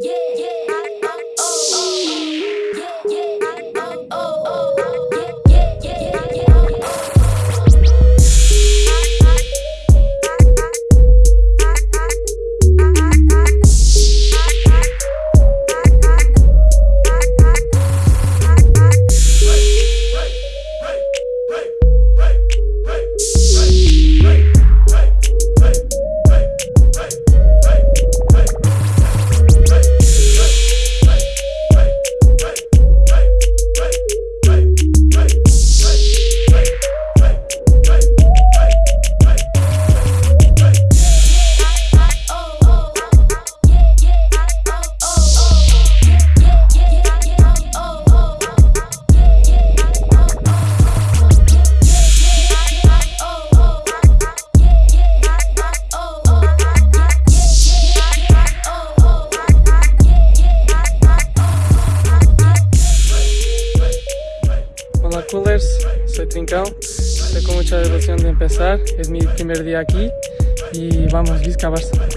Yeah, yeah. Coolers, soy Trincao. Estoy con mucha devoción de empezar, es mi primer día aquí y vamos, Vizca Barça.